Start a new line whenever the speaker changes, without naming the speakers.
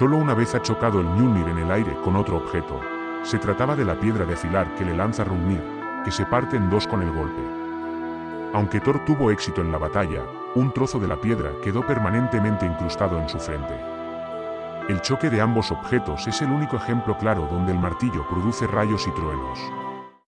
Solo una vez ha chocado el Mjolnir en el aire con otro objeto. Se trataba de la piedra de afilar que le lanza Rungnir, que se parte en dos con el golpe. Aunque Thor tuvo éxito en la batalla, un trozo de la piedra quedó permanentemente incrustado en su frente. El choque de ambos objetos es el único ejemplo claro donde el martillo produce rayos y truenos.